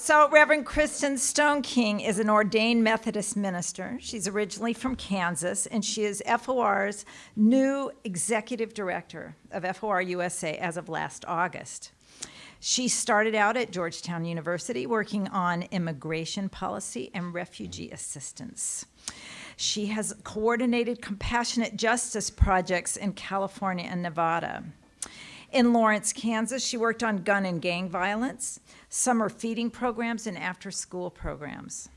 So, Reverend Kristin Stoneking is an ordained Methodist minister. She's originally from Kansas, and she is FOR's new executive director of FOR USA as of last August. She started out at Georgetown University working on immigration policy and refugee assistance. She has coordinated compassionate justice projects in California and Nevada. In Lawrence, Kansas, she worked on gun and gang violence, summer feeding programs, and after school programs.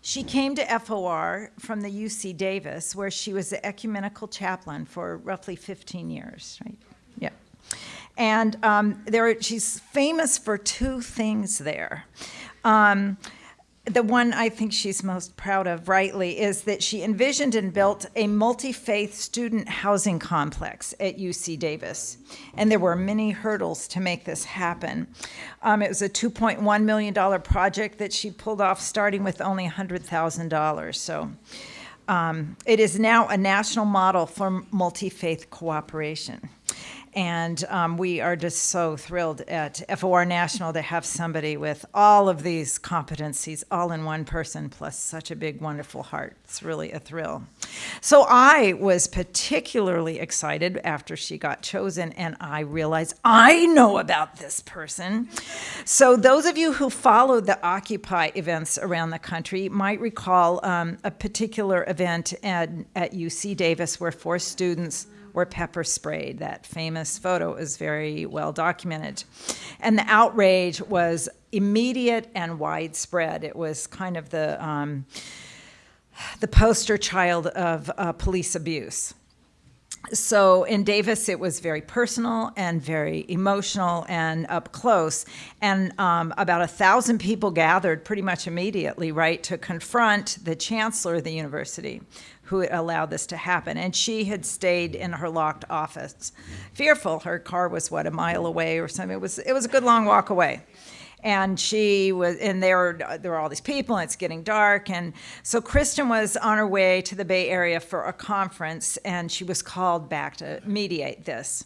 She came to FOR from the UC Davis, where she was the ecumenical chaplain for roughly 15 years, right? Yeah. And um, there, she's famous for two things there. Um, the one I think she's most proud of, rightly, is that she envisioned and built a multi faith student housing complex at UC Davis. And there were many hurdles to make this happen. Um, it was a $2.1 million project that she pulled off starting with only $100,000. So um, it is now a national model for multi faith cooperation. And um, we are just so thrilled at FOR National to have somebody with all of these competencies all in one person, plus such a big, wonderful heart. It's really a thrill. So I was particularly excited after she got chosen, and I realized I know about this person. So those of you who followed the Occupy events around the country might recall um, a particular event at, at UC Davis where four students were pepper sprayed. That famous photo is very well documented. And the outrage was immediate and widespread. It was kind of the, um, the poster child of uh, police abuse. So in Davis, it was very personal and very emotional and up close. And um, about a thousand people gathered pretty much immediately, right, to confront the chancellor of the university, who allowed this to happen. And she had stayed in her locked office, fearful. Her car was, what, a mile away or something. It was, it was a good long walk away. And she was, and there were, there were all these people, and it's getting dark. And so Kristin was on her way to the Bay Area for a conference, and she was called back to mediate this.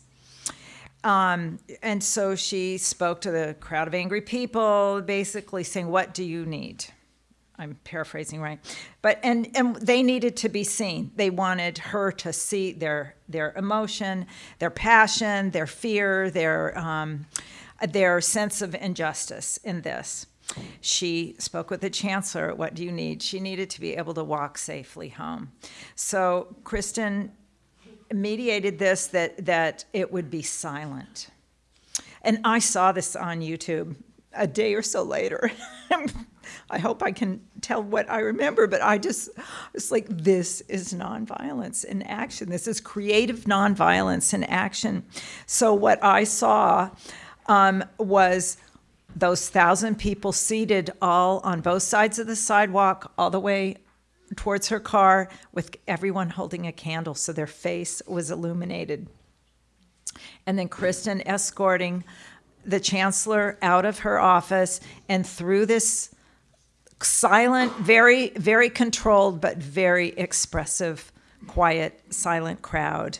Um, and so she spoke to the crowd of angry people, basically saying, What do you need? I'm paraphrasing right, but and and they needed to be seen. They wanted her to see their their emotion, their passion, their fear, their um, their sense of injustice in this. She spoke with the chancellor. What do you need? She needed to be able to walk safely home. So Kristin mediated this that that it would be silent. And I saw this on YouTube a day or so later. I hope I can tell what I remember, but I just, it's like, this is nonviolence in action. This is creative nonviolence in action. So what I saw um, was those thousand people seated all on both sides of the sidewalk, all the way towards her car, with everyone holding a candle so their face was illuminated. And then Kristin escorting the chancellor out of her office and through this silent, very, very controlled, but very expressive, quiet, silent crowd.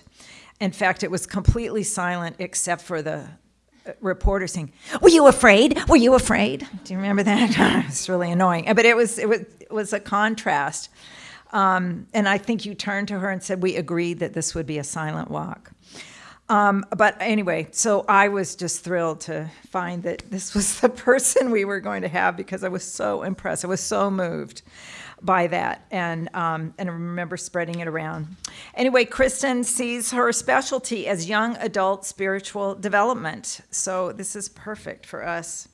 In fact, it was completely silent except for the reporter saying, "Were you afraid? Were you afraid?" Do you remember that? it's really annoying, but it was it was it was a contrast. Um, and I think you turned to her and said, "We agreed that this would be a silent walk." Um, but anyway, so I was just thrilled to find that this was the person we were going to have because I was so impressed. I was so moved by that and um, and I remember spreading it around. Anyway, Kristin sees her specialty as young adult spiritual development. So this is perfect for us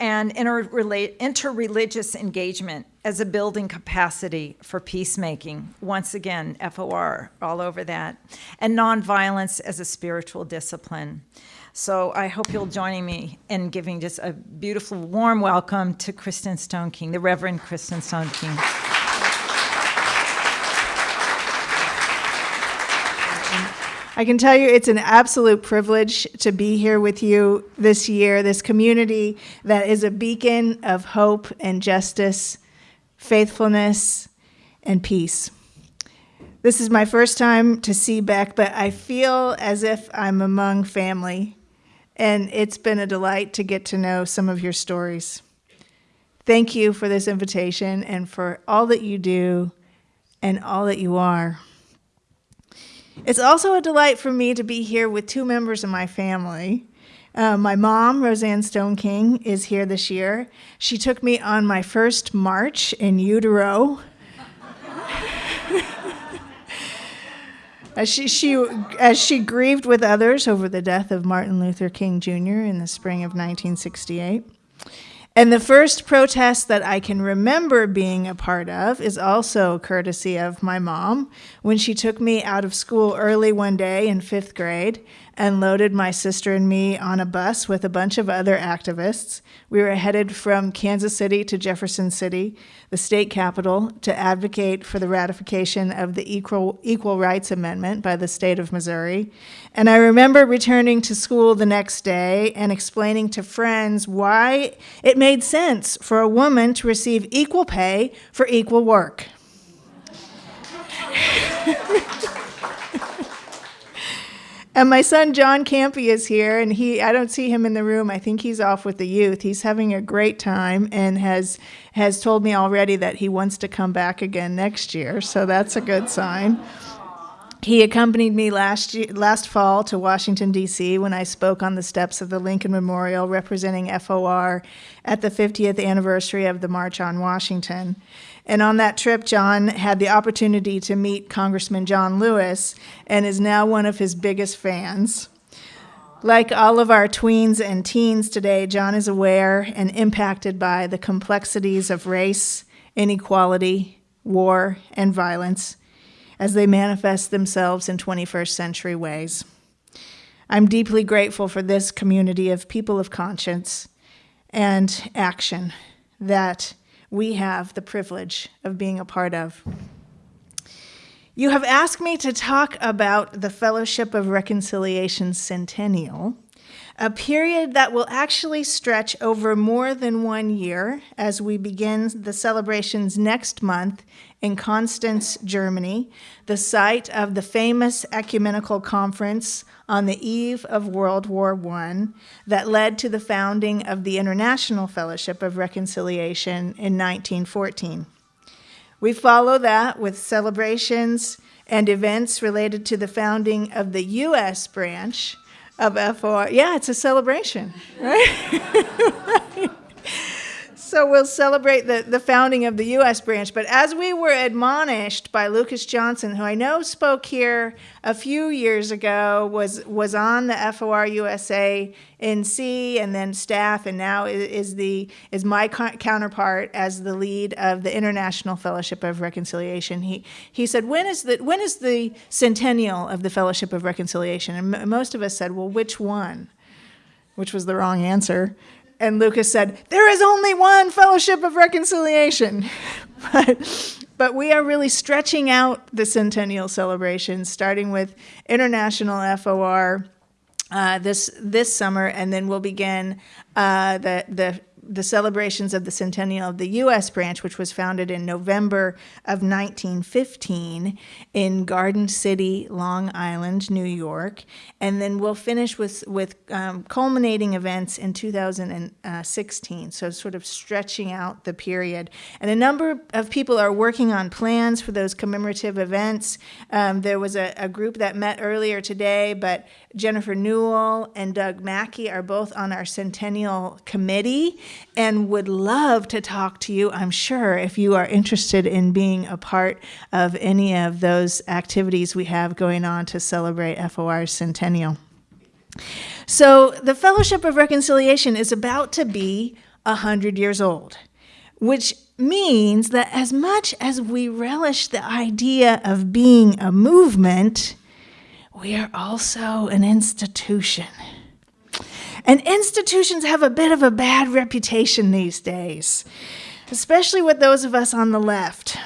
and interreligious engagement as a building capacity for peacemaking. Once again, FOR all over that. And nonviolence as a spiritual discipline. So I hope you'll join me in giving just a beautiful, warm welcome to Kristin Stoneking, the Reverend Kristin Stoneking. I can tell you it's an absolute privilege to be here with you this year, this community that is a beacon of hope and justice, faithfulness, and peace. This is my first time to Seabeck, but I feel as if I'm among family. And it's been a delight to get to know some of your stories. Thank you for this invitation and for all that you do and all that you are. It's also a delight for me to be here with two members of my family. Uh, my mom, Roseanne Stoneking, is here this year. She took me on my first march in utero. As, she, she, as she grieved with others over the death of Martin Luther King Jr. in the spring of 1968. And the first protest that I can remember being a part of is also courtesy of my mom when she took me out of school early one day in fifth grade and loaded my sister and me on a bus with a bunch of other activists. We were headed from Kansas City to Jefferson City, the state capital, to advocate for the ratification of the Equal, Equal Rights Amendment by the state of Missouri. And I remember returning to school the next day and explaining to friends why it made sense for a woman to receive equal pay for equal work. And my son John Campy is here, and he I don't see him in the room. I think he's off with the youth. He's having a great time and has has told me already that he wants to come back again next year. So that's a good sign. He accompanied me last year, last fall to Washington D.C. when I spoke on the steps of the Lincoln Memorial representing FOR at the 50th anniversary of the March on Washington. And on that trip, John had the opportunity to meet Congressman John Lewis and is now one of his biggest fans. Like all of our tweens and teens today, John is aware and impacted by the complexities of race, inequality, war, and violence as they manifest themselves in 21st century ways. I'm deeply grateful for this community of people of conscience and action that we have the privilege of being a part of. You have asked me to talk about the Fellowship of Reconciliation Centennial, a period that will actually stretch over more than one year as we begin the celebrations next month in Constance, Germany, the site of the famous ecumenical conference on the eve of World War I that led to the founding of the International Fellowship of Reconciliation in 1914. We follow that with celebrations and events related to the founding of the U.S. branch of FOR. Yeah, it's a celebration, right? So we'll celebrate the, the founding of the U.S. branch. But as we were admonished by Lucas Johnson, who I know spoke here a few years ago, was was on the FOR USA NC and then staff, and now is the is my counterpart as the lead of the International Fellowship of Reconciliation. He he said, when is the when is the centennial of the Fellowship of Reconciliation? And most of us said, well, which one? Which was the wrong answer and Lucas said, There is only one fellowship of reconciliation. but, but we are really stretching out the centennial celebration, starting with International FOR uh, this, this summer, and then we'll begin uh, the, the the celebrations of the centennial of the U.S. branch, which was founded in November of 1915 in Garden City, Long Island, New York. And then we'll finish with, with um, culminating events in 2016, so sort of stretching out the period. And a number of people are working on plans for those commemorative events. Um, there was a, a group that met earlier today, but Jennifer Newell and Doug Mackey are both on our centennial committee and would love to talk to you, I'm sure, if you are interested in being a part of any of those activities we have going on to celebrate FOR's centennial. So, the Fellowship of Reconciliation is about to be 100 years old, which means that as much as we relish the idea of being a movement, we are also an institution. And institutions have a bit of a bad reputation these days, especially with those of us on the left.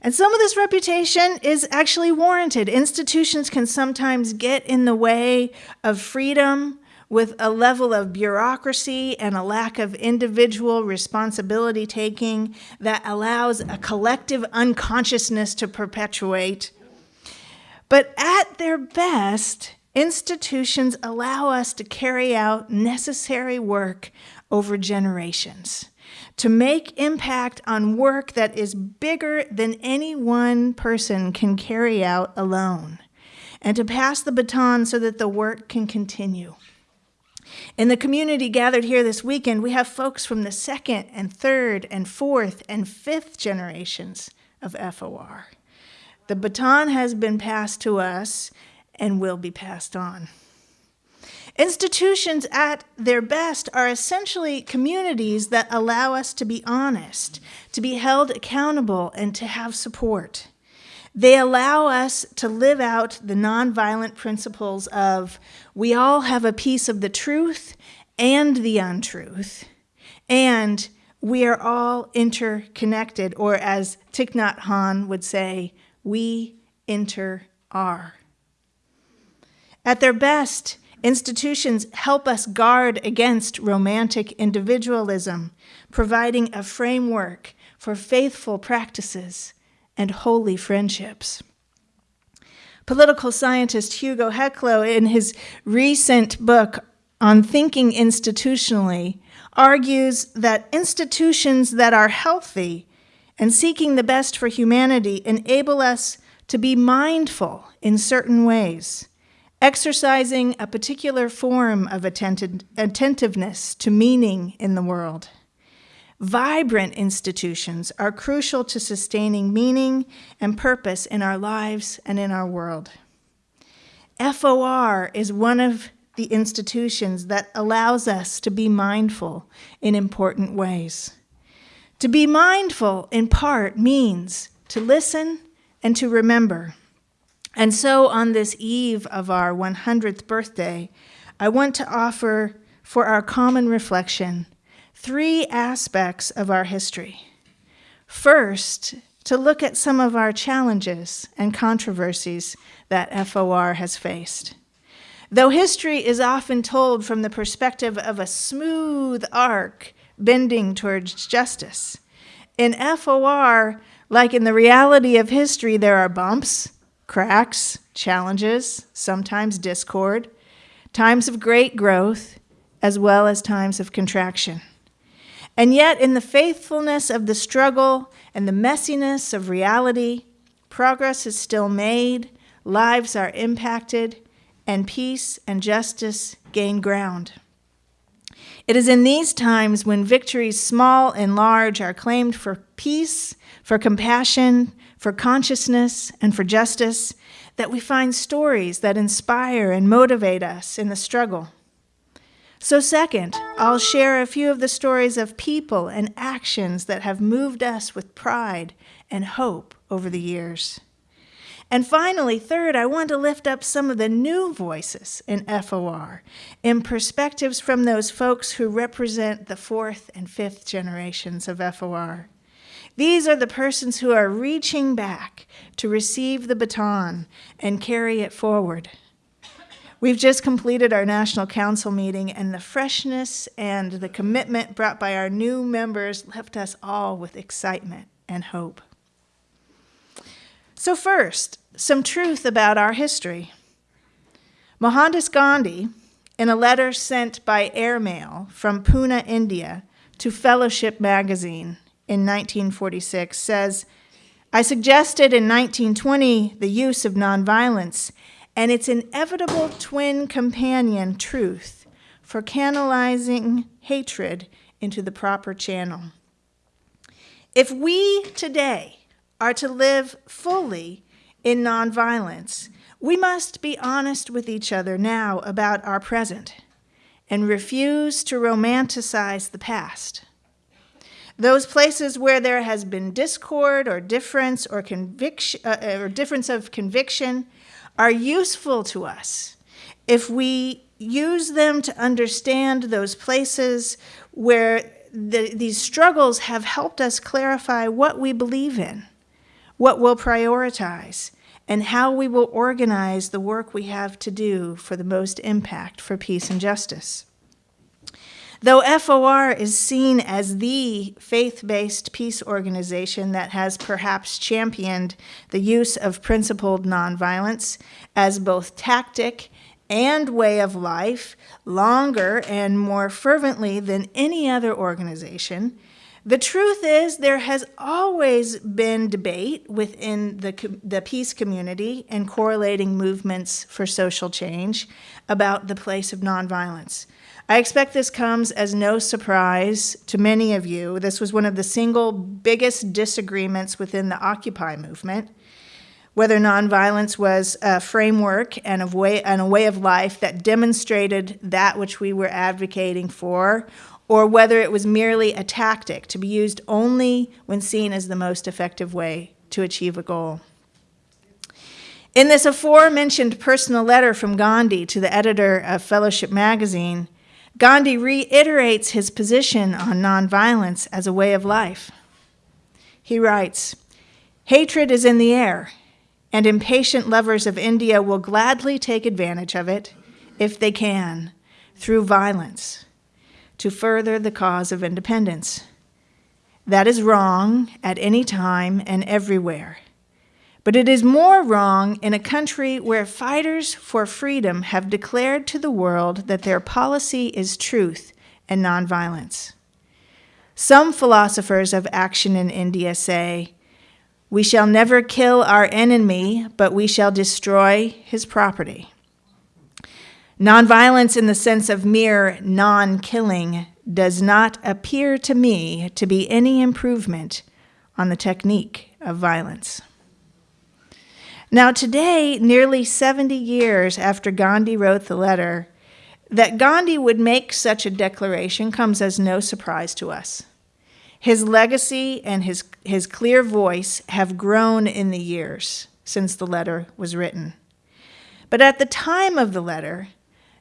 And some of this reputation is actually warranted. Institutions can sometimes get in the way of freedom with a level of bureaucracy and a lack of individual responsibility taking that allows a collective unconsciousness to perpetuate. But at their best, institutions allow us to carry out necessary work over generations, to make impact on work that is bigger than any one person can carry out alone, and to pass the baton so that the work can continue. In the community gathered here this weekend, we have folks from the second and third and fourth and fifth generations of FOR. The baton has been passed to us and will be passed on. Institutions at their best are essentially communities that allow us to be honest, to be held accountable, and to have support. They allow us to live out the nonviolent principles of we all have a piece of the truth and the untruth, and we are all interconnected, or as Thich Nhat Hanh would say, we inter are. At their best, institutions help us guard against romantic individualism, providing a framework for faithful practices and holy friendships. Political scientist Hugo Heclo, in his recent book on thinking institutionally, argues that institutions that are healthy and seeking the best for humanity enable us to be mindful in certain ways, exercising a particular form of attentiveness to meaning in the world. Vibrant institutions are crucial to sustaining meaning and purpose in our lives and in our world. FOR is one of the institutions that allows us to be mindful in important ways. To be mindful, in part, means to listen and to remember. And so, on this eve of our 100th birthday, I want to offer for our common reflection three aspects of our history. First, to look at some of our challenges and controversies that FOR has faced. Though history is often told from the perspective of a smooth arc bending towards justice, in FOR, like in the reality of history, there are bumps, cracks, challenges, sometimes discord, times of great growth, as well as times of contraction. And yet, in the faithfulness of the struggle and the messiness of reality, progress is still made, lives are impacted, and peace and justice gain ground. It is in these times when victories small and large are claimed for peace, for compassion, for consciousness, and for justice that we find stories that inspire and motivate us in the struggle. So, second, I'll share a few of the stories of people and actions that have moved us with pride and hope over the years. And finally, third, I want to lift up some of the new voices in FOR in perspectives from those folks who represent the fourth and fifth generations of FOR. These are the persons who are reaching back to receive the baton and carry it forward. We've just completed our National Council meeting, and the freshness and the commitment brought by our new members left us all with excitement and hope. So, first, some truth about our history. Mohandas Gandhi, in a letter sent by airmail from Pune, India, to Fellowship magazine in 1946, says, I suggested in 1920 the use of nonviolence and its inevitable twin companion, truth, for canalizing hatred into the proper channel. If we today are to live fully in nonviolence, we must be honest with each other now about our present and refuse to romanticize the past. Those places where there has been discord or difference or conviction uh, or difference of conviction are useful to us if we use them to understand those places where the, these struggles have helped us clarify what we believe in, what we'll prioritize, and how we will organize the work we have to do for the most impact for peace and justice. Though FOR is seen as the faith based peace organization that has perhaps championed the use of principled nonviolence as both tactic and way of life longer and more fervently than any other organization, the truth is there has always been debate within the, the peace community and correlating movements for social change about the place of nonviolence. I expect this comes as no surprise to many of you. This was one of the single biggest disagreements within the Occupy movement, whether nonviolence was a framework and a way, and a way of life that demonstrated that which we were advocating for, or whether it was merely a tactic to be used only when seen as the most effective way to achieve a goal. In this aforementioned personal letter from Gandhi to the editor of Fellowship magazine, Gandhi reiterates his position on nonviolence as a way of life. He writes, Hatred is in the air, and impatient lovers of India will gladly take advantage of it, if they can, through violence, to further the cause of independence. That is wrong at any time and everywhere. But it is more wrong in a country where fighters for freedom have declared to the world that their policy is truth and nonviolence. Some philosophers of action in India say, We shall never kill our enemy, but we shall destroy his property. Nonviolence, in the sense of mere non killing, does not appear to me to be any improvement on the technique of violence. Now, today, nearly 70 years after Gandhi wrote the letter, that Gandhi would make such a declaration comes as no surprise to us. His legacy and his, his clear voice have grown in the years since the letter was written. But at the time of the letter,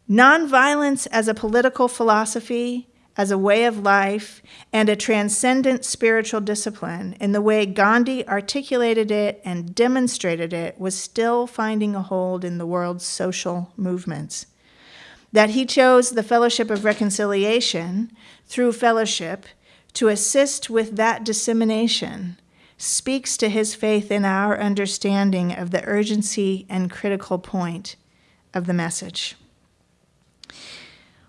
nonviolence as a political philosophy as a way of life and a transcendent spiritual discipline in the way Gandhi articulated it and demonstrated it was still finding a hold in the world's social movements. That he chose the Fellowship of Reconciliation through fellowship to assist with that dissemination speaks to his faith in our understanding of the urgency and critical point of the message.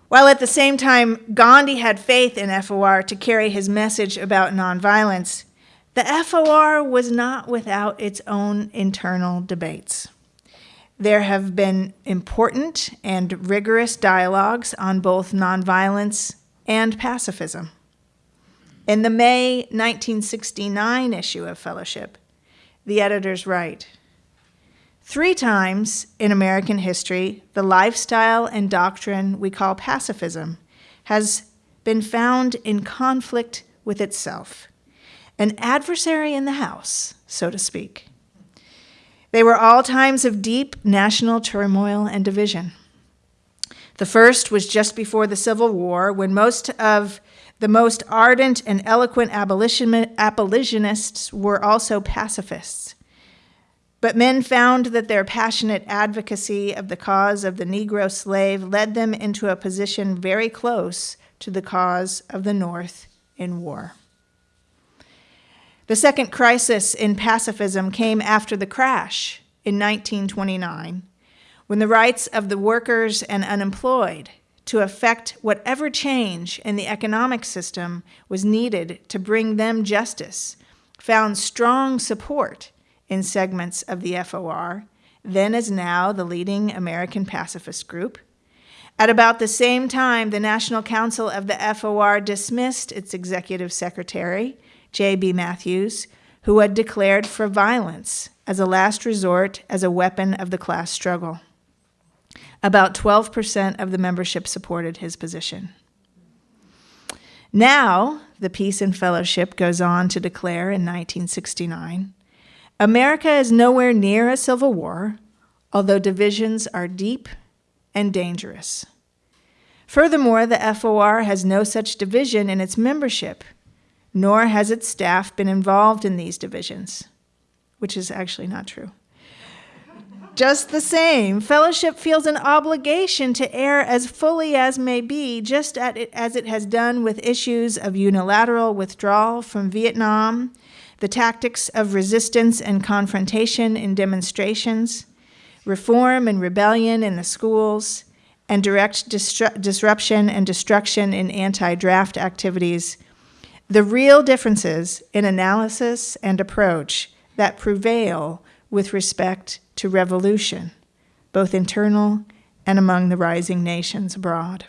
While at the same time, Gandhi had faith in FOR to carry his message about nonviolence, the FOR was not without its own internal debates. There have been important and rigorous dialogues on both nonviolence and pacifism. In the May 1969 issue of Fellowship, the editors write, Three times in American history, the lifestyle and doctrine we call pacifism has been found in conflict with itself, an adversary in the house, so to speak. They were all times of deep national turmoil and division. The first was just before the Civil War, when most of the most ardent and eloquent abolitionists were also pacifists. But men found that their passionate advocacy of the cause of the Negro slave led them into a position very close to the cause of the North in war. The second crisis in pacifism came after the crash in 1929, when the rights of the workers and unemployed to effect whatever change in the economic system was needed to bring them justice found strong support in segments of the FOR, then as now the leading American pacifist group. At about the same time, the National Council of the FOR dismissed its executive secretary, J.B. Matthews, who had declared for violence as a last resort as a weapon of the class struggle. About 12% of the membership supported his position. Now, the Peace and Fellowship goes on to declare in 1969 America is nowhere near a civil war, although divisions are deep and dangerous. Furthermore, the FOR has no such division in its membership, nor has its staff been involved in these divisions, which is actually not true. Just the same, fellowship feels an obligation to err as fully as may be, just as it has done with issues of unilateral withdrawal from Vietnam the tactics of resistance and confrontation in demonstrations, reform and rebellion in the schools, and direct distru- disruption and destruction in anti draft activities, the real differences in analysis and approach that prevail with respect to revolution, both internal and among the rising nations abroad.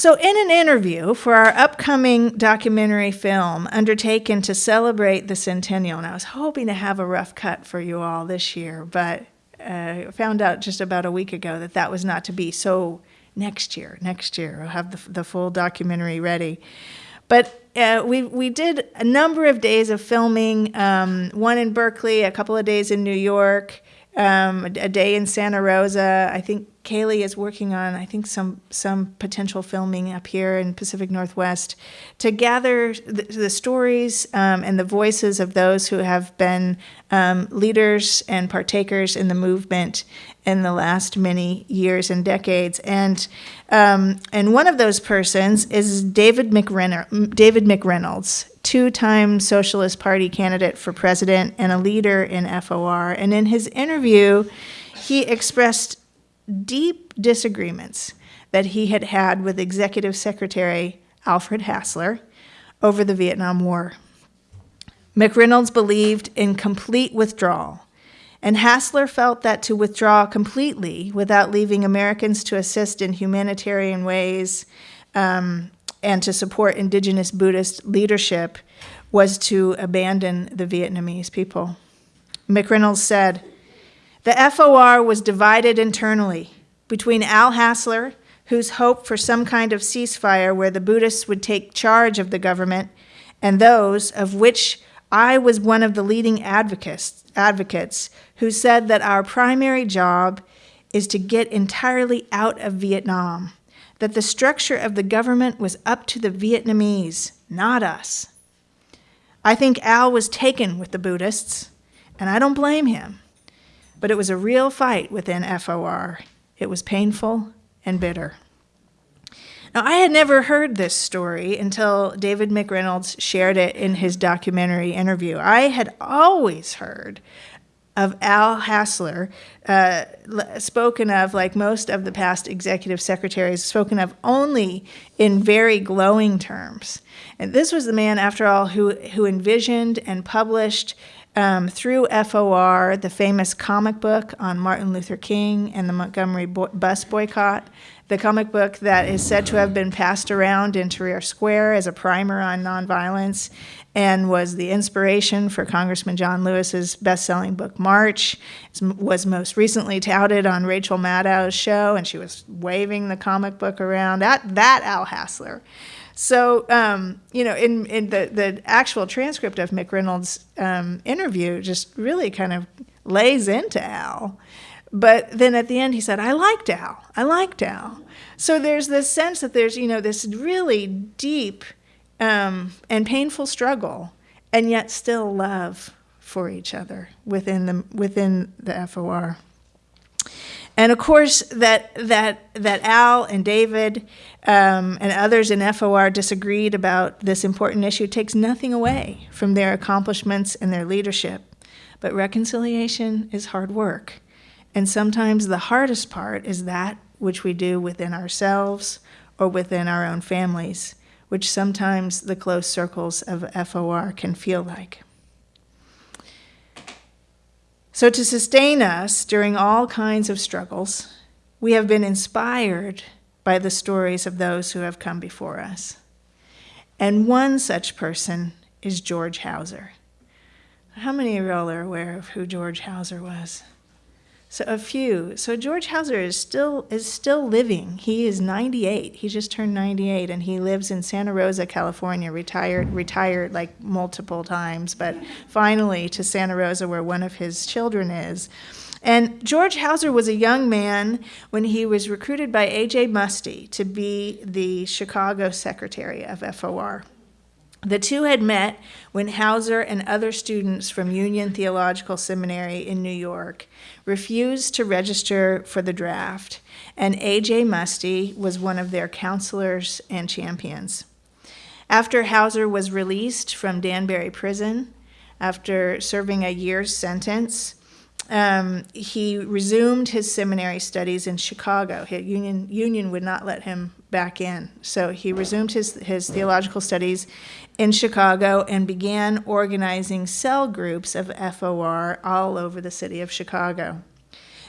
So, in an interview for our upcoming documentary film undertaken to celebrate the centennial, and I was hoping to have a rough cut for you all this year, but uh, found out just about a week ago that that was not to be. So, next year, next year, I'll have the, the full documentary ready. But uh, we, we did a number of days of filming, um, one in Berkeley, a couple of days in New York, um, a, a day in Santa Rosa. I think Kaylee is working on, I think, some some potential filming up here in Pacific Northwest to gather the, the stories um, and the voices of those who have been um, leaders and partakers in the movement in the last many years and decades. And um, and one of those persons is David McReynolds, David McReynolds, two-time Socialist Party candidate for president and a leader in FOR. And in his interview, he expressed deep disagreements that he had had with Executive Secretary Alfred Hassler over the Vietnam War. McReynolds believed in complete withdrawal, and Hassler felt that to withdraw completely without leaving Americans to assist in humanitarian ways um, and to support indigenous Buddhist leadership was to abandon the Vietnamese people. McReynolds said, the FOR was divided internally between Al Hassler, whose hope for some kind of ceasefire where the Buddhists would take charge of the government, and those of which I was one of the leading advocates, advocates who said that our primary job is to get entirely out of Vietnam, that the structure of the government was up to the Vietnamese, not us. I think Al was taken with the Buddhists, and I don't blame him. But it was a real fight within FOR. It was painful and bitter. Now, I had never heard this story until David McReynolds shared it in his documentary interview. I had always heard of Al Hassler, uh, spoken of like most of the past executive secretaries, spoken of only in very glowing terms. And this was the man, after all, who, who envisioned and published um, through FOR, the famous comic book on Martin Luther King and the Montgomery bo- bus boycott, the comic book that is said to have been passed around in Tahrir Square as a primer on nonviolence and was the inspiration for Congressman John Lewis's best-selling book March. It was most recently touted on Rachel Maddow's show, and she was waving the comic book around. That that Al Hassler. So, um, you know, in, in the, the actual transcript of McReynolds' um, interview just really kind of lays into Al. But then at the end, he said, I liked Al. I liked Al. So there's this sense that there's, you know, this really deep um, and painful struggle, and yet still love for each other within the, within the FOR. And of course, that, that, that Al and David um, and others in FOR disagreed about this important issue takes nothing away from their accomplishments and their leadership. But reconciliation is hard work. And sometimes the hardest part is that which we do within ourselves or within our own families, which sometimes the close circles of FOR can feel like. So, to sustain us during all kinds of struggles, we have been inspired by the stories of those who have come before us. And one such person is George Houser. How many of y'all are aware of who George Houser was? So a few. So George Houser is still is still living. He is 98. He just turned 98 and he lives in Santa Rosa, California, retired retired like multiple times, but finally to Santa Rosa where one of his children is. And George Houser was a young man when he was recruited by A.J. Muste to be the Chicago secretary of FOR. The two had met when Houser and other students from Union Theological Seminary in New York refused to register for the draft, and A.J. Muste was one of their counselors and champions. After Houser was released from Danbury Prison, after serving a year's sentence. Um, he resumed his seminary studies in Chicago. His Union, Union would not let him back in. So he resumed his, his theological studies in Chicago and began organizing cell groups of FOR all over the city of Chicago.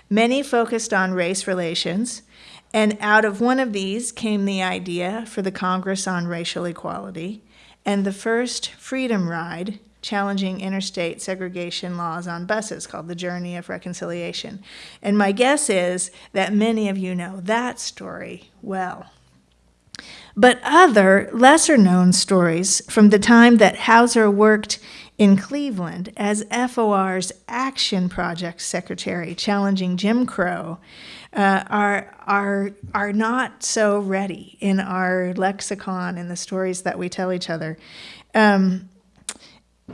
Many focused on race relations, and out of one of these came the idea for the Congress on Racial Equality and the first Freedom Ride challenging interstate segregation laws on buses called The Journey of Reconciliation. And my guess is that many of you know that story well. But other lesser known stories from the time that Houser worked in Cleveland as FOR's Action Project Secretary challenging Jim Crow uh, are, are, are not so ready in our lexicon in the stories that we tell each other. Um,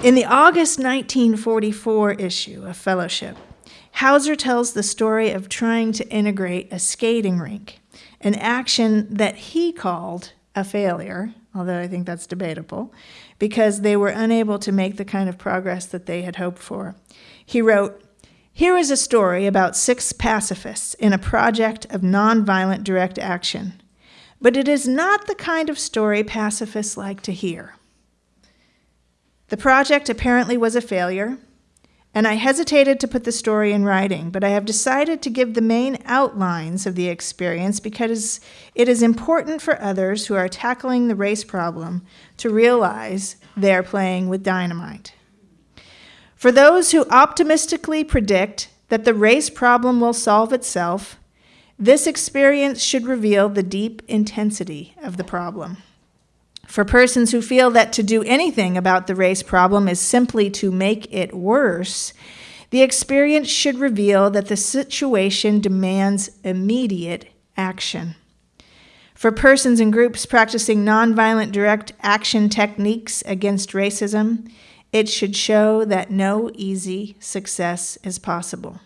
in the August 1944 issue of Fellowship, Houser tells the story of trying to integrate a skating rink, an action that he called a failure, although I think that's debatable, because they were unable to make the kind of progress that they had hoped for. He wrote, Here is a story about six pacifists in a project of nonviolent direct action, but it is not the kind of story pacifists like to hear. The project apparently was a failure, and I hesitated to put the story in writing, but I have decided to give the main outlines of the experience because it is important for others who are tackling the race problem to realize they're playing with dynamite. For those who optimistically predict that the race problem will solve itself, this experience should reveal the deep intensity of the problem. For persons who feel that to do anything about the race problem is simply to make it worse, the experience should reveal that the situation demands immediate action. For persons and groups practicing nonviolent direct action techniques against racism, it should show that no easy success is possible.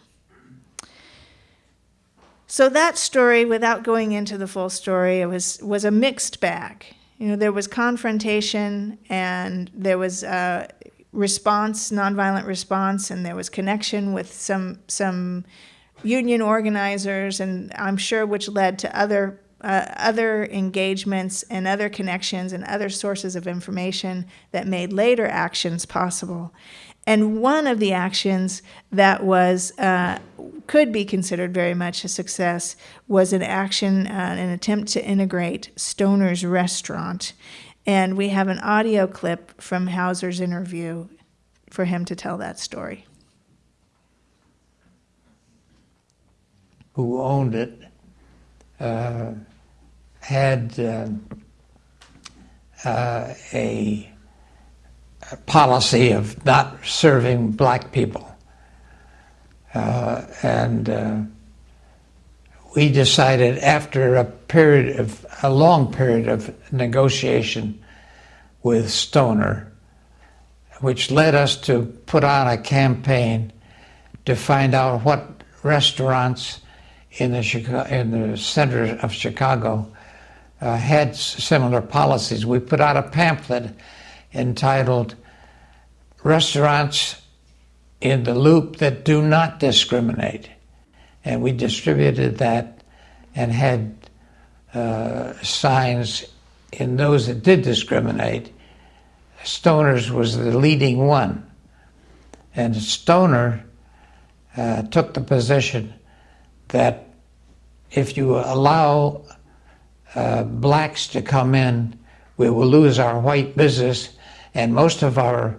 So that story, without going into the full story, it was, was a mixed bag you know, there was confrontation and there was uh, response, nonviolent response, and there was connection with some some union organizers, and I'm sure which led to other uh, other engagements and other connections and other sources of information that made later actions possible. And one of the actions that was uh, could be considered very much a success was an action, uh, an attempt to integrate Stoner's Restaurant. And we have an audio clip from Houser's interview for him to tell that story. Who owned it uh, had uh, uh a policy of not serving black people. Uh, and uh, we decided after a period of a long period of negotiation with Stoner, which led us to put on a campaign to find out what restaurants in the Chicago, in the center of Chicago uh, had similar policies. We put out a pamphlet entitled restaurants in the loop that do not discriminate. And we distributed that and had uh, signs in those that did discriminate. Stoner's was the leading one. And Stoner uh, took the position that if you allow uh, blacks to come in, we will lose our white business, and most of our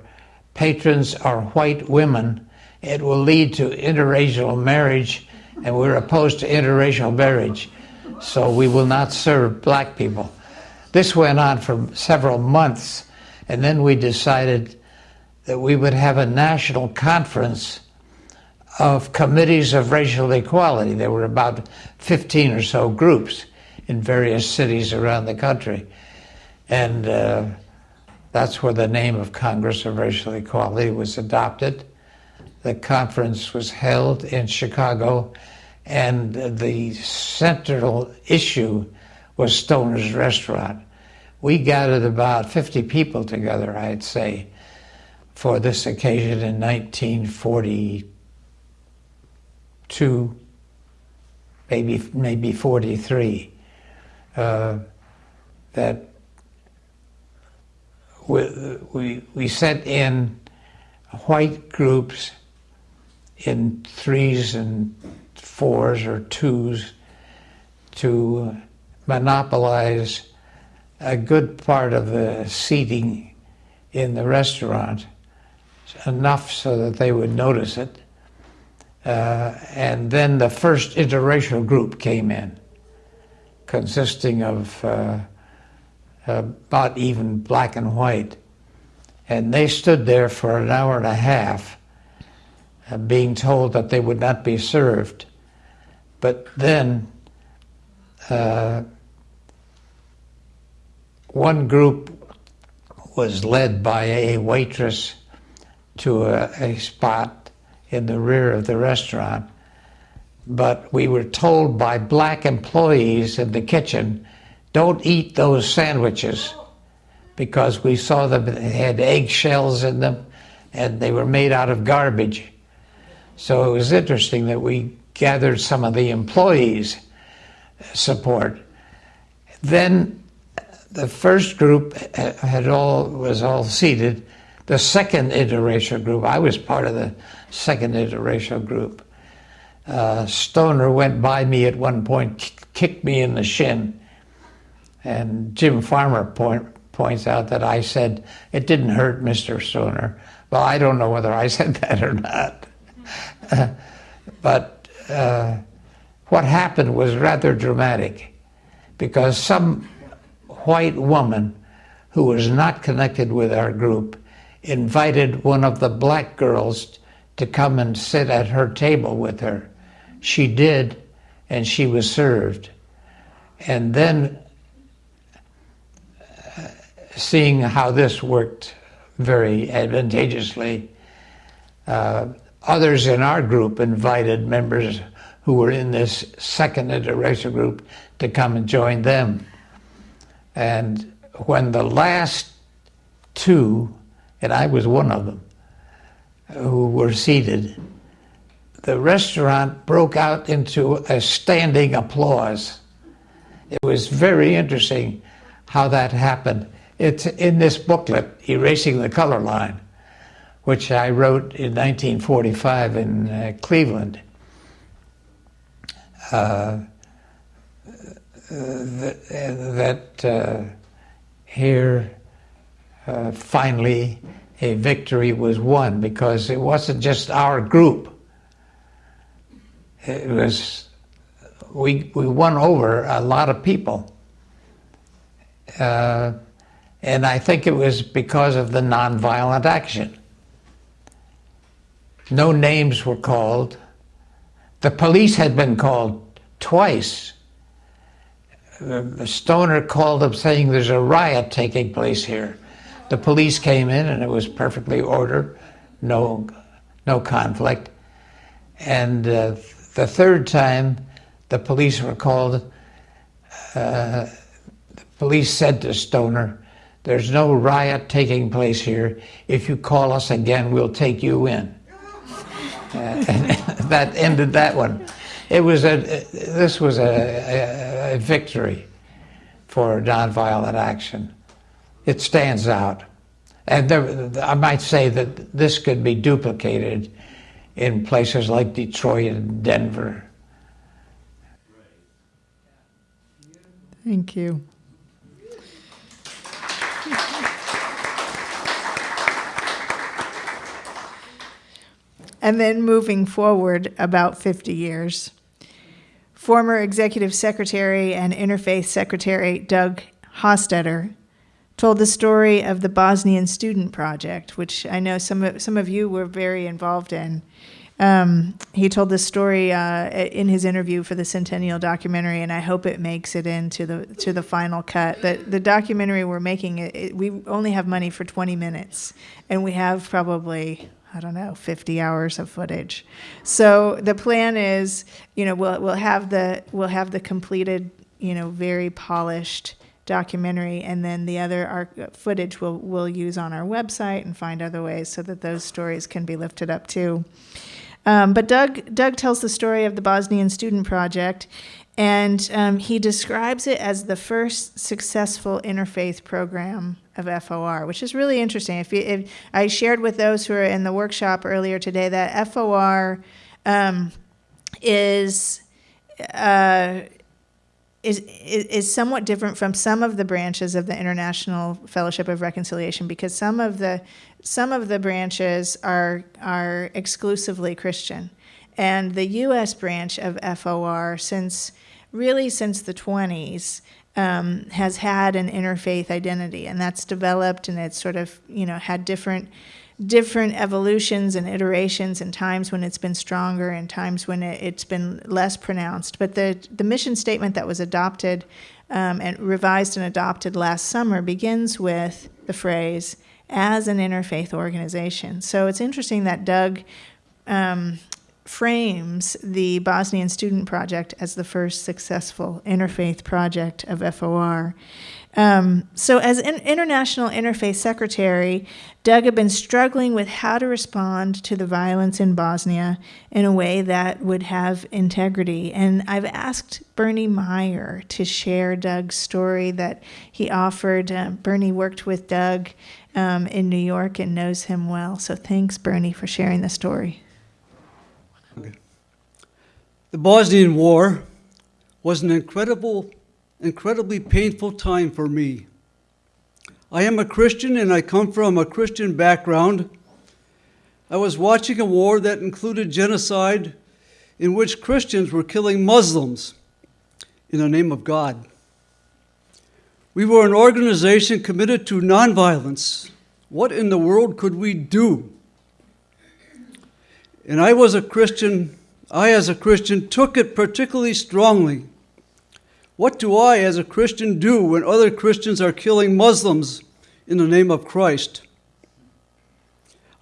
patrons are white women, it will lead to interracial marriage, and we're opposed to interracial marriage, so we will not serve black people. This went on for several months, and then we decided that we would have a national conference of committees of racial equality. There were about 15 or so groups in various cities around the country. And uh, that's where the name of Congress of Racial Equality was adopted. The conference was held in Chicago, and the central issue was Stoner's Restaurant. We gathered about 50 people together, I'd say. for this occasion in 1942, maybe maybe 43, uh, that we, we, we sent in white groups in threes and fours or twos to monopolize a good part of the seating in the restaurant, enough so that they would notice it. Uh, and then the first interracial group came in, consisting of uh, about even black and white. And they stood there for an hour and a half, uh, being told that they would not be served. But then uh, one group was led by a waitress to a, a spot in the rear of the restaurant. But we were told by black employees in the kitchen, don't eat those sandwiches because we saw them they had eggshells in them and they were made out of garbage. So it was interesting that we gathered some of the employees' support. Then the first group had all was all seated. The second interracial group, I was part of the second interracial group. Uh, Stoner went by me at one point, kicked me in the shin, and Jim Farmer point, points out that I said it didn't hurt Mr. Stoner. Well, I don't know whether I said that or not, but uh, what happened was rather dramatic, because some white woman who was not connected with our group invited one of the black girls to come and sit at her table with her. She did, and she was served. And then, seeing how this worked very advantageously, uh, others in our group invited members who were in this second interracial group to come and join them. And when the last two, and I was one of them, who were seated, the restaurant broke out into a standing applause. It was very interesting how that happened. It's in this booklet, Erasing the Color Line, which I wrote in 1945 in uh, Cleveland. Uh, that, that uh, here uh, finally a victory was won because it wasn't just our group. It was, we, we won over a lot of people. Uh, and I think it was because of the nonviolent action. No names were called. The police had been called twice stoner called up saying there's a riot taking place here. The police came in and it was perfectly ordered, no, no conflict. And uh, the third time the police were called, uh, the police said to Stoner, there's no riot taking place here. If you call us again, we'll take you in. Uh, and that ended that one it was a, this was a, a, a victory for nonviolent action. It stands out. And there, I might say that this could be duplicated in places like Detroit and Denver. Thank you. And then moving forward about 50 years, Former Executive Secretary and Interfaith Secretary Doug Hostetter told the story of the Bosnian Student Project, which I know some of, some of you were very involved in. Um, he told this story uh, in his interview for the Centennial documentary, and I hope it makes it into the to the final cut. That the documentary we're making, it, it, we only have money for 20 minutes, and we have probably I don't know, 50 hours of footage. So the plan is, you know, we'll, we'll have the, we'll have the completed, you know, very polished documentary, and then the other arc, footage we'll, we'll use on our website and find other ways so that those stories can be lifted up too. Um, but Doug, Doug tells the story of the Bosnian Student Project, and um, he describes it as the first successful interfaith program of FOR, which is really interesting. If, you, if I shared with those who are in the workshop earlier today that FOR um, is, uh, is is somewhat different from some of the branches of the International Fellowship of Reconciliation because some of the some of the branches are are exclusively Christian, and the U.S. branch of FOR since really since the 20s um, has had an interfaith identity, and that's developed and it's sort of you know had different different evolutions and iterations and times when it's been stronger and times when it, has been less pronounced. But the the mission statement that was adopted um, and revised and adopted last summer begins with the phrase as an interfaith organization. So it's interesting that Doug. Um, frames the Bosnian Student Project as the first successful interfaith project of FOR. Um, so, as an international interfaith secretary, Doug had been struggling with how to respond to the violence in Bosnia in a way that would have integrity. And I've asked Bernie Meyer to share Doug's story that he offered. Uh, Bernie worked with Doug um, in New York and knows him well. So, thanks, Bernie, for sharing the story. The Bosnian War was an incredible, incredibly painful time for me. I am a Christian and I come from a Christian background. I was watching a war that included genocide in which Christians were killing Muslims in the name of God. We were an organization committed to nonviolence. What in the world could we do? And I was a Christian I, as a Christian, took it particularly strongly. What do I, as a Christian, do when other Christians are killing Muslims in the name of Christ?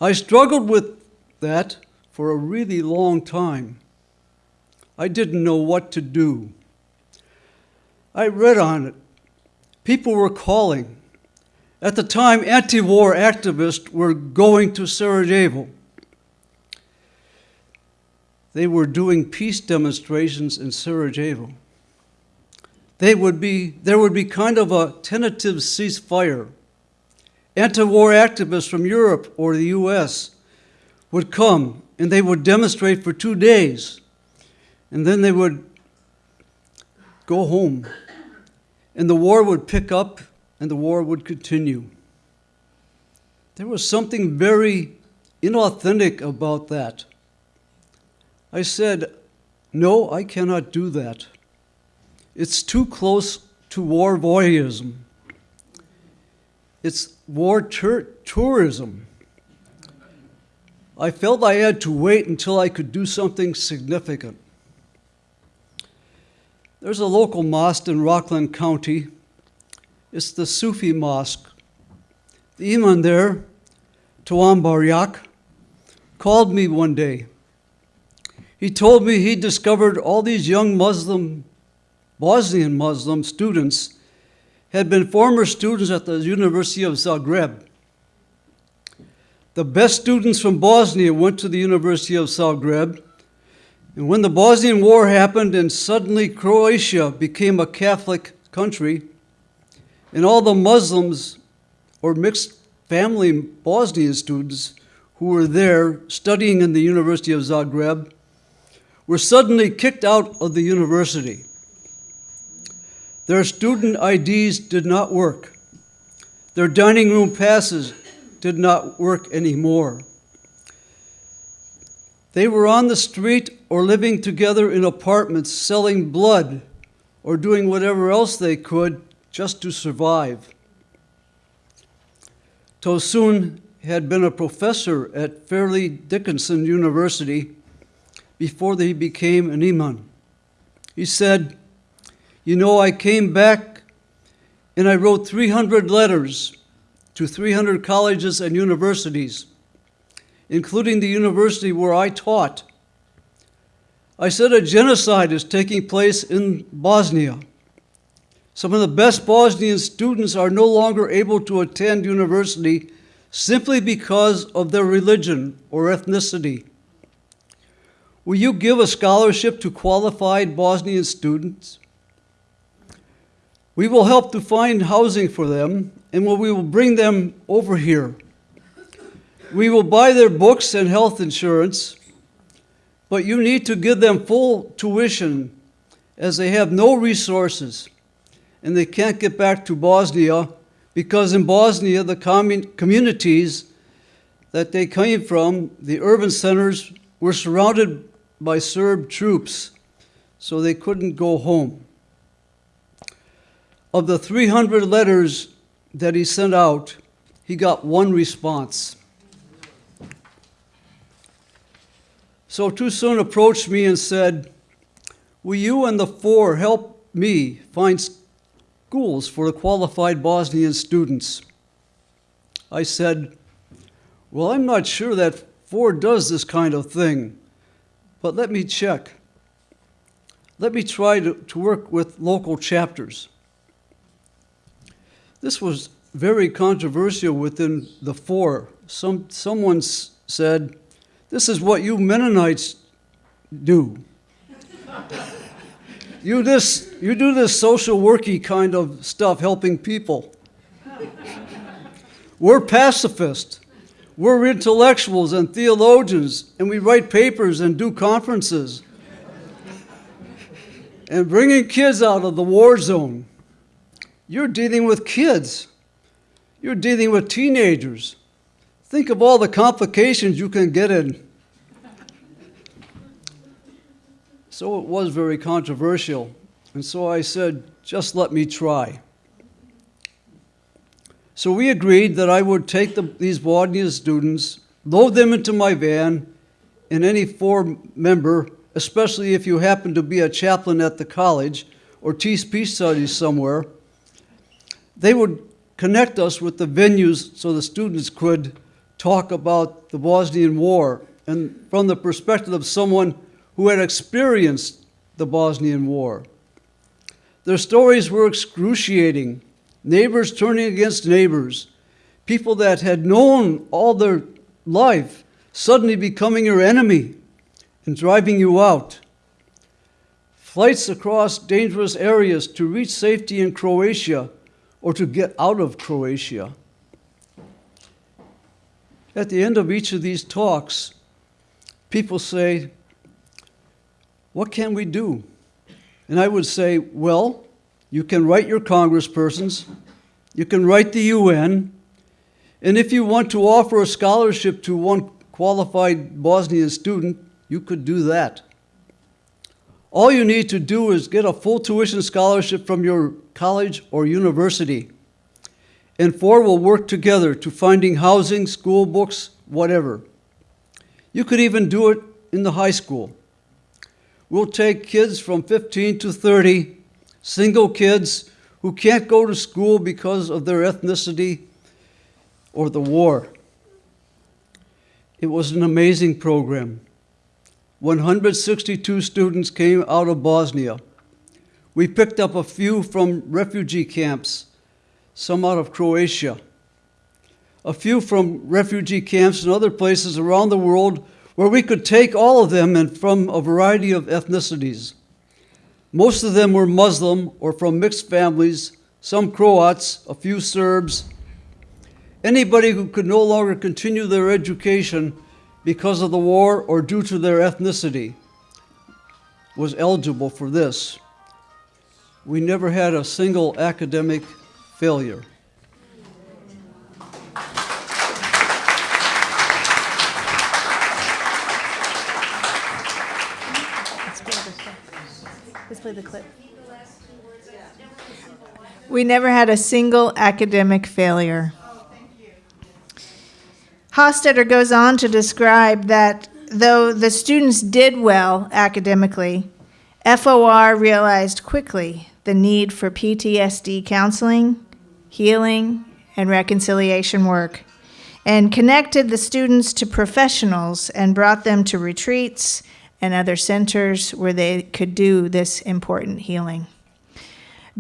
I struggled with that for a really long time. I didn't know what to do. I read on it. People were calling. At the time, anti war activists were going to Sarajevo. They were doing peace demonstrations in Sarajevo. They would be, there would be kind of a tentative ceasefire. Anti war activists from Europe or the US would come and they would demonstrate for two days. And then they would go home. And the war would pick up and the war would continue. There was something very inauthentic about that. I said, No, I cannot do that. It's too close to war voyeurism. It's war tourism. I felt I had to wait until I could do something significant. There's a local mosque in Rockland County. It's the Sufi mosque. The imam there, Tosun Bayrak, called me one day he told me he discovered all these young Muslim, Bosnian Muslim students had been former students at the University of Zagreb. The best students from Bosnia went to the University of Zagreb, and when the Bosnian War happened and suddenly Croatia became a Catholic country, and all the Muslims or mixed family Bosnian students who were there studying in the University of Zagreb were suddenly kicked out of the university. Their student IDs did not work. Their dining room passes did not work anymore. They were on the street or living together in apartments, selling blood or doing whatever else they could just to survive. Tosun had been a professor at Fairleigh Dickinson University before he became an imam. He said, You know, I came back and I wrote 300 letters to 300 colleges and universities, including the university where I taught. I said a genocide is taking place in Bosnia. Some of the best Bosnian students are no longer able to attend university simply because of their religion or ethnicity. Will you give a scholarship to qualified Bosnian students? We will help to find housing for them and we will bring them over here. We will buy their books and health insurance, but you need to give them full tuition as they have no resources and they can't get back to Bosnia because in Bosnia, the commun- communities that they came from, the urban centers, were surrounded by Serb troops, so they couldn't go home. Of the 300 letters that he sent out, he got one response. So Tosun approached me and said, Will you and the FOR help me find schools for the qualified Bosnian students? I said, Well, I'm not sure that FOR does this kind of thing, but let me check. Let me try to, to work with local chapters. This was very controversial within the FOR. Some, someone said, This is what you Mennonites do. you, this, you do this social worky kind of stuff, helping people. We're pacifists. We're intellectuals and theologians, and we write papers and do conferences. and bringing kids out of the war zone. You're dealing with kids. You're dealing with teenagers. Think of all the complications you can get in. So it was very controversial. And so I said, just let me try. So we agreed that I would take the, these Bosnian students, load them into my van, and any FOR member, especially if you happen to be a chaplain at the college or teach peace studies somewhere, they would connect us with the venues so the students could talk about the Bosnian War and from the perspective of someone who had experienced the Bosnian War. Their stories were excruciating neighbors turning against neighbors, people that had known all their life suddenly becoming your enemy and driving you out. Flights across dangerous areas to reach safety in Croatia or to get out of Croatia. At the end of each of these talks, people say, What can we do? And I would say, Well, you can write your congresspersons, you can write the UN, and if you want to offer a scholarship to one qualified Bosnian student, you could do that. All you need to do is get a full tuition scholarship from your college or university. And FOR will work together to finding housing, school books, whatever. You could even do it in the high school. We'll take kids from 15 to 30, single kids who can't go to school because of their ethnicity or the war. It was an amazing program. 162 students came out of Bosnia. We picked up a few from refugee camps, some out of Croatia, a few from refugee camps in other places around the world where we could take all of them and from a variety of ethnicities. Most of them were Muslim or from mixed families, some Croats, a few Serbs. Anybody who could no longer continue their education because of the war or due to their ethnicity was eligible for this. We never had a single academic failure. Play the clip. We never had a single academic failure. Hostetter goes on to describe that though the students did well academically, FOR realized quickly the need for PTSD counseling, healing, and reconciliation work, and connected the students to professionals and brought them to retreats and other centers where they could do this important healing.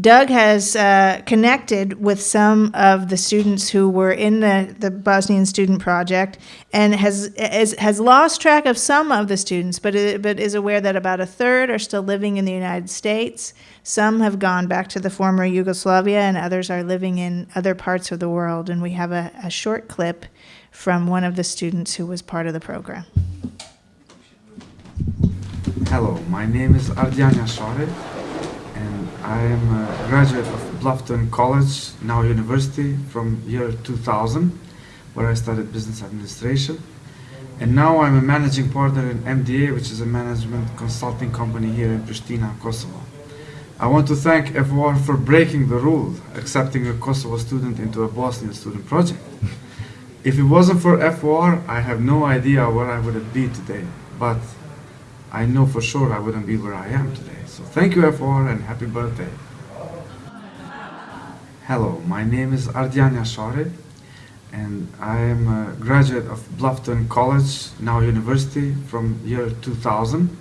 Doug has uh, connected with some of the students who were in the, the Bosnian Student Project and has, is, has lost track of some of the students, but, i- but is aware that about a third are still living in the United States. Some have gone back to the former Yugoslavia, and others are living in other parts of the world. And we have a, a short clip from one of the students who was part of the program. Hello, my name is Ardiana Share, and I am a graduate of Bluffton College, now university, from year 2000, where I studied business administration. And now I'm a managing partner in MDA, which is a management consulting company here in Pristina, Kosovo. I want to thank FOR for breaking the rule, accepting a Kosovo student into a Bosnian student project. If it wasn't for FOR, I have no idea where I would have been today. But I know for sure I wouldn't be where I am today. So thank you, FOR, and happy birthday. Hello, my name is Ardiana Share, and I am a graduate of Bluffton College, now university, from year 2000,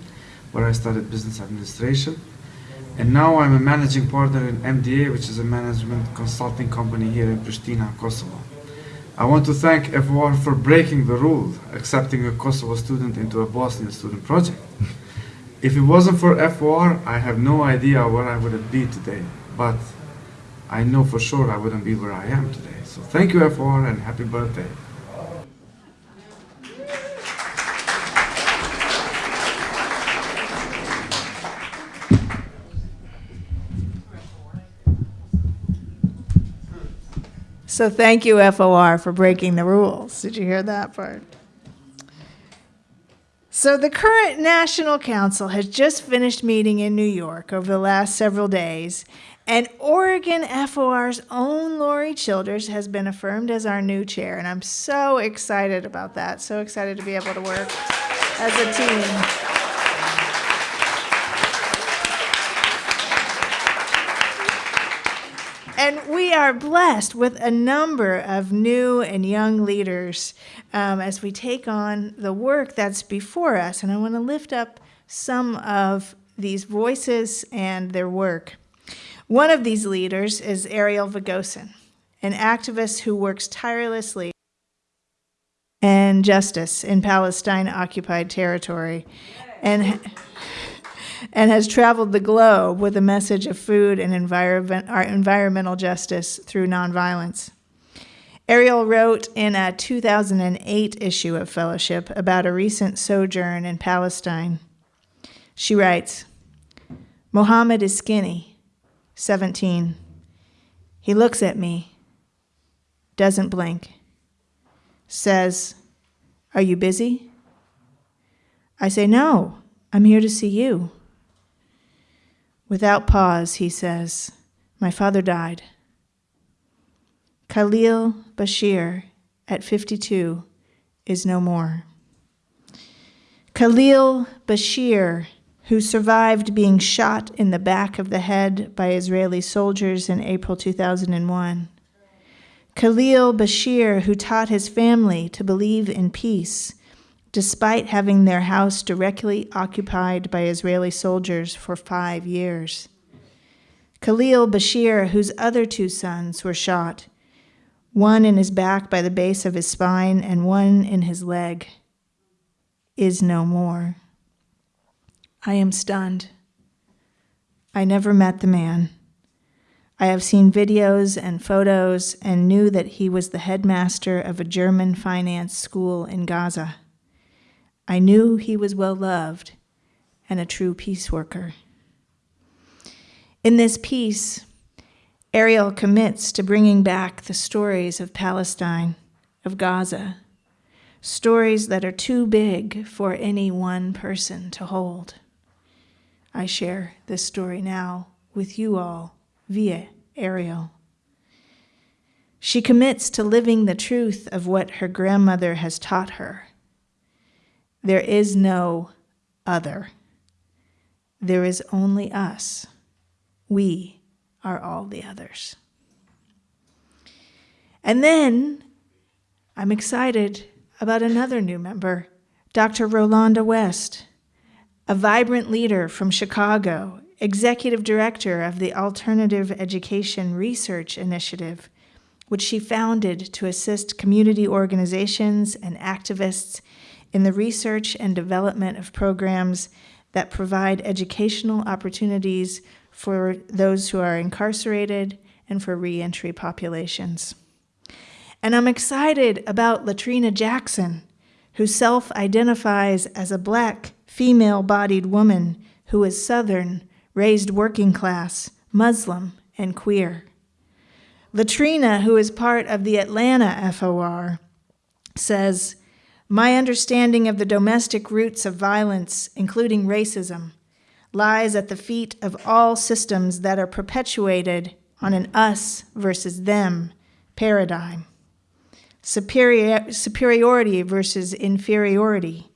where I studied business administration. And now I'm a managing partner in MDA, which is a management consulting company here in Pristina, Kosovo. I want to thank FOR for breaking the rule, accepting a Kosovo student into a Bosnian student project. If it wasn't for FOR, I have no idea where I would been today. But I know for sure I wouldn't be where I am today. So thank you, FOR, and happy birthday. So thank you, FOR, for breaking the rules. Did you hear that part? So the current National Council has just finished meeting in New York over the last several days, and Oregon FOR's own Lori Childers has been affirmed as our new chair, and I'm so excited about that. So excited to be able to work as a team. And we are blessed with a number of new and young leaders um, as we take on the work that's before us. And I want to lift up some of these voices and their work. One of these leaders is Ariel Vegosen, an activist who works tirelessly and justice in Palestine occupied territory and and has traveled the globe with a message of food and environment, environmental justice through nonviolence. Ariel wrote in a 2008 issue of Fellowship about a recent sojourn in Palestine. She writes Mohammed is skinny, 17. He looks at me, doesn't blink, says, Are you busy? I say, No, I'm here to see you. Without pause, he says, My father died. Khalil Bashir, at 52, is no more. Khalil Bashir, who survived being shot in the back of the head by Israeli soldiers in April 2001. Khalil Bashir, who taught his family to believe in peace despite having their house directly occupied by Israeli soldiers for five years. Khalil Bashir, whose other two sons were shot, one in his back by the base of his spine and one in his leg, is no more. I am stunned. I never met the man. I have seen videos and photos and knew that he was the headmaster of a German finance school in Gaza. I knew he was well loved and a true peace worker. In this piece, Ariel commits to bringing back the stories of Palestine, of Gaza, stories that are too big for any one person to hold. I share this story now with you all via Ariel. She commits to living the truth of what her grandmother has taught her there is no other. There is only us. We are all the others. And then I'm excited about another new member, Dr. Rolanda West, a vibrant leader from Chicago executive director of the Alternative Education Research Initiative, which she founded to assist community organizations and activists in the research and development of programs that provide educational opportunities for those who are incarcerated and for reentry populations. And I'm excited about Latrina Jackson, who self identifies as a black, female bodied woman who is Southern, raised working class, Muslim, and queer. Latrina, who is part of the Atlanta FOR, says, My understanding of the domestic roots of violence, including racism, lies at the feet of all systems that are perpetuated on an us versus them paradigm. Superior, superiority versus inferiority,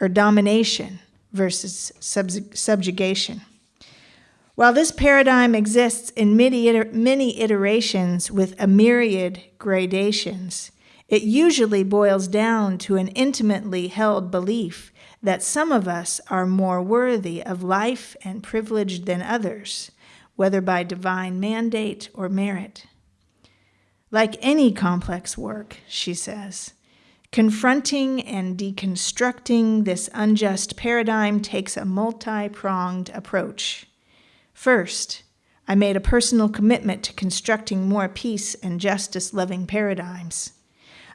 or domination versus subjugation. While this paradigm exists in many, many iterations with a myriad gradations, it usually boils down to an intimately held belief that some of us are more worthy of life and privilege than others, whether by divine mandate or merit. Like any complex work, she says, confronting and deconstructing this unjust paradigm takes a multi pronged approach. First, I made a personal commitment to constructing more peace and justice loving paradigms.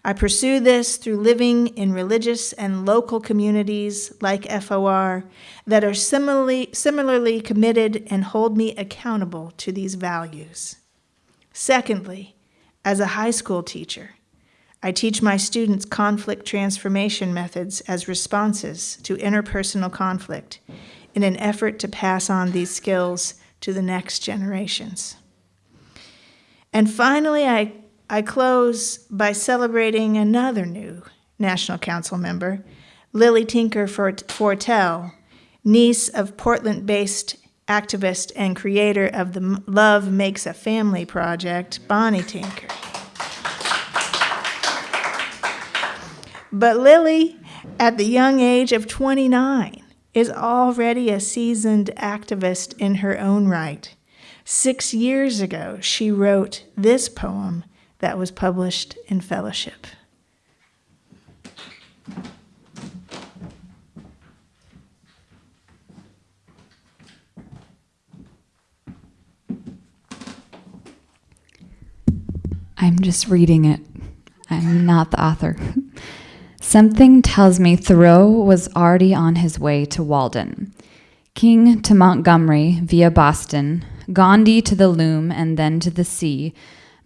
I pursue this through living in religious and local communities like FOR that are similarly, similarly committed and hold me accountable to these values. Secondly, as a high school teacher, I teach my students conflict transformation methods as responses to interpersonal conflict in an effort to pass on these skills to the next generations. And finally, I, I close by celebrating another new National Council member, Lily Tinker Fortell, niece of Portland based activist and creator of the Love Makes a Family project, Bonnie Tinker. But Lily, at the young age of 29, is already a seasoned activist in her own right. Six years ago, she wrote this poem that was published in Fellowship. I'm just reading it. I'm not the author. Something tells me Thoreau was already on his way to Walden, King to Montgomery via Boston, Gandhi to the loom and then to the sea.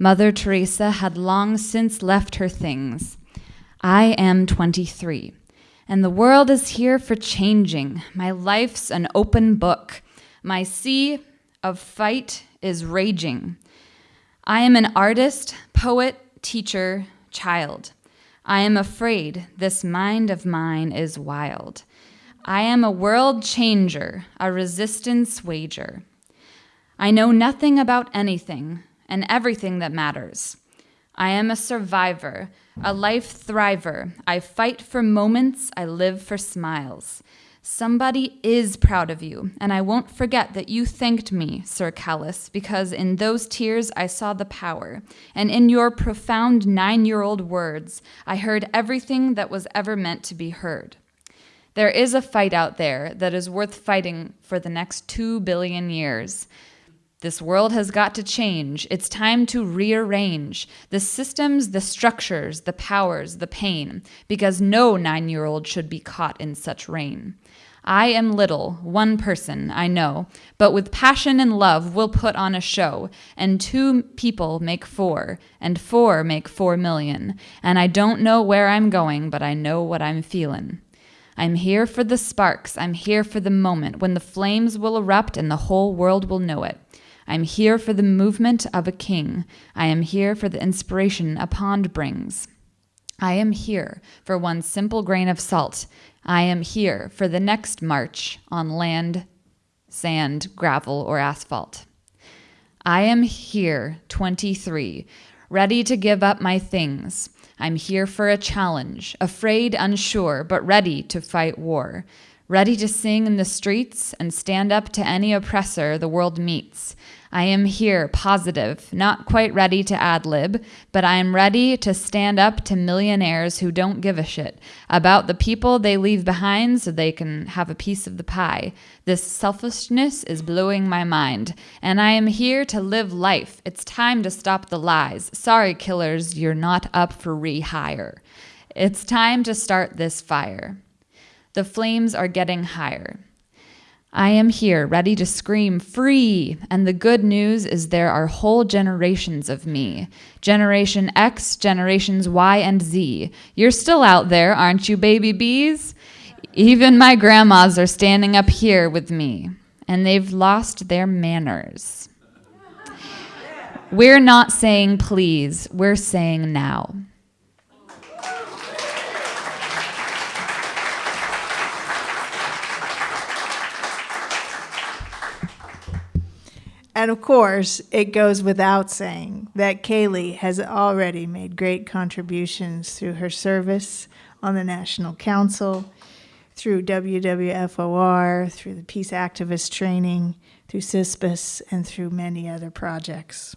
Mother Teresa had long since left her things. I am 23, and the world is here for changing. My life's an open book. My sea of fight is raging. I am an artist, poet, teacher, child. I am afraid this mind of mine is wild. I am a world changer, a resistance wager. I know nothing about anything and everything that matters. I am a survivor, a life thriver. I fight for moments, I live for smiles. Somebody is proud of you, and I won't forget that you thanked me, Sir Callus, because in those tears I saw the power, and in your profound nine year old words I heard everything that was ever meant to be heard. There is a fight out there that is worth fighting for the next two billion years. This world has got to change. It's time to rearrange the systems, the structures, the powers, the pain, because no nine year old should be caught in such rain. I am little, one person, I know, but with passion and love we'll put on a show, and two people make four, and four make four million, and I don't know where I'm going, but I know what I'm feelin'. I'm here for the sparks, I'm here for the moment when the flames will erupt and the whole world will know it. I'm here for the movement of a king. I am here for the inspiration a pond brings. I am here for one simple grain of salt. I am here for the next march on land, sand, gravel, or asphalt. I am here, 23, ready to give up my things. I'm here for a challenge, afraid, unsure, but ready to fight war ready to sing in the streets and stand up to any oppressor the world meets. I am here, positive, not quite ready to ad lib, but I am ready to stand up to millionaires who don't give a shit about the people they leave behind so they can have a piece of the pie. This selfishness is blowing my mind, and I am here to live life. It's time to stop the lies. Sorry, killers, you're not up for rehire. It's time to start this fire. The flames are getting higher. I am here, ready to scream free. And the good news is there are whole generations of me Generation X, generations Y, and Z. You're still out there, aren't you, baby bees? Even my grandmas are standing up here with me, and they've lost their manners. We're not saying please, we're saying now. And of course, it goes without saying that Kaylee has already made great contributions through her service on the National Council, through WWFOR, through the Peace Activist Training, through CISPAS, and through many other projects.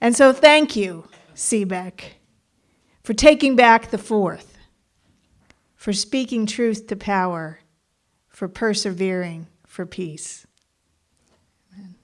And so thank you, Seabeck, for taking back the fourth for speaking truth to power, for persevering for peace. Amen.